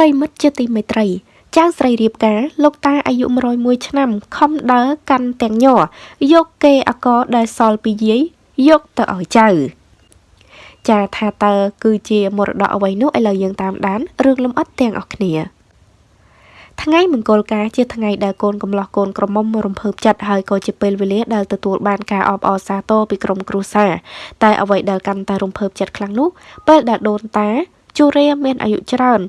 ប្រិយមិត្តជាទីមេត្រីចៅស្រីរៀបការលោកតាអាយុ101ឆ្នាំខំដើរកាន់ទាំងញ័រយកគេអកដែលសល់ពីយាយយកទៅឲ្យចៅចាថាតើគឺជាមរតកអ្វីនោះឥឡូវយើងតាមដានរឿងលំអិតទាំងអស់គ្នាថ្ងៃមង្គលការជាថ្ងៃដែលកូនកំលោះកូនក្រមុំរំភើបចិត្តហើយក៏ជាពេលវេលាដែលទទួលបានការអបអរសាទរពីក្រុមគ្រួសារតែអ្វីដែលកាន់តែរំភើបចិត្តខ្លាំងនោះពេលដែលដូនតាជូរ៉េមានអាយុច្រើន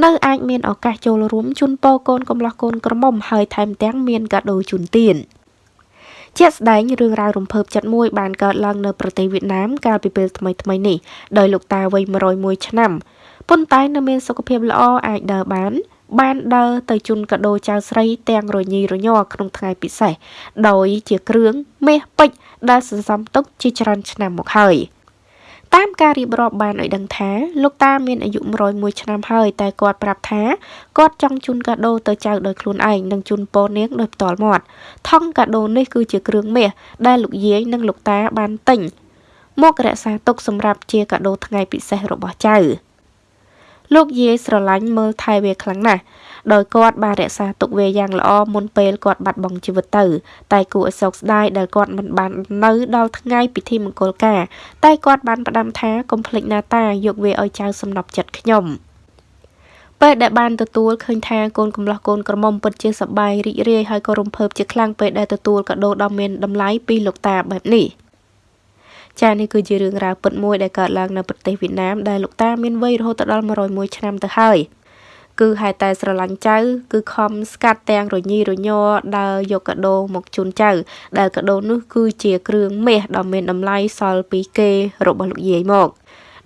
នៅអាចមានឱកាសចូលរួមជូនពរកូនកំលោះកូនក្រមុំហើយថែមទាំងមានកាដូជូនទានជាក់ស្ដែងរឿងរ៉ាវរំភើបចិត្តមួយបានកើតឡើងនៅប្រទេសវៀតណាមកាលពីពេលថ្មីៗនេះដោយលោកតាវ័យ101ឆ្នាំប៉ុន្តែនៅមានសុខភាពល្អអាចដើរបាន បានដើរទៅជូនកាដូចៅស្រីទាំងរញីរញ័រក្នុងថ្ងៃពិសេសដោយជាគ្រឿងមាសពេជ្រដែលសន្សំទុកជាច្រើនឆ្នាំមកហើយ តាមការរៀបរាប់បានឲ្យដឹងថាលោកតាមានអាយុ101ឆ្នាំហើយតែគាត់ប្រាប់ថាគាត់ចង់ជូនកាដូទៅចៅដោយខ្លួនឯងនិងជូនពរនាងដោយផ្ទាល់មាត់ថង់កាដូនេះគឺជាគ្រឿងមាសដែលលោកយាយនិងលោកតាបានទិញមករក្សាទុកសម្រាប់ជាកាដូថ្ងៃពិសេសរបស់ចៅ លោកយាយស្រឡាញ់មើលថែវាខ្លាំងណាស់ដោយគាត់បានរក្សាទុកវាយ៉ាងល្អមុនពេលគាត់បាត់បង់ជីវិតទៅ តែគួរឲ្យសោកស្ដាយដែលគាត់មិនបាននៅដល់ថ្ងៃពិធីមង្គលការតែគាត់បានផ្ដាំថាកុំភ្លេចណាតាយកវាឲ្យចៅសំណប់ចិត្តខ្ញុំពេលដែលបានទទួលឃើញថាកូនកំលោះកូនក្រមុំពិតជាសប្បាយរីករាយហើយក៏រំភើបជាខ្លាំងពេលដែលទទួលកាដូដ៏មានតម្លៃពីលោកតាបែបនេះ ចានេះគឺជារឿងរ៉ាវពិតមួយដែលកើតឡើងនៅប្រទេសវៀតណាមដែលលោកតាមានវ័យរហូតដល់101ឆ្នាំទៅហើយគឺហេតុតែស្រឡាញ់ចៅគឺខំស្កាត់ទាំងរញីរញ័រដើរយកកាដូមកជូនចៅ ដែលកាដូនោះគឺជាគ្រឿងមាសដ៏មានតម្លៃសល់ពីគេរបស់លោកយាយមក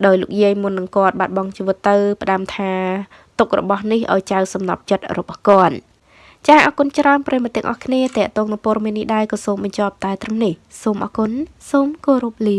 ដោយលោកយាយមុននឹងគាត់បាត់បង់ជីវិតទៅផ្ដាំថាទុករបស់នេះឲ្យចៅសំណប់ចិត្តរបស់គាត់ ចាអរគុណច្រើនប្រិយមិត្តទាំងអស់គ្នាតេតងនៅព័ត៌មាននេះដែរក៏សូមបញ្ចប់តែត្រឹមនេះសូមអរគុណសូមគោរពលា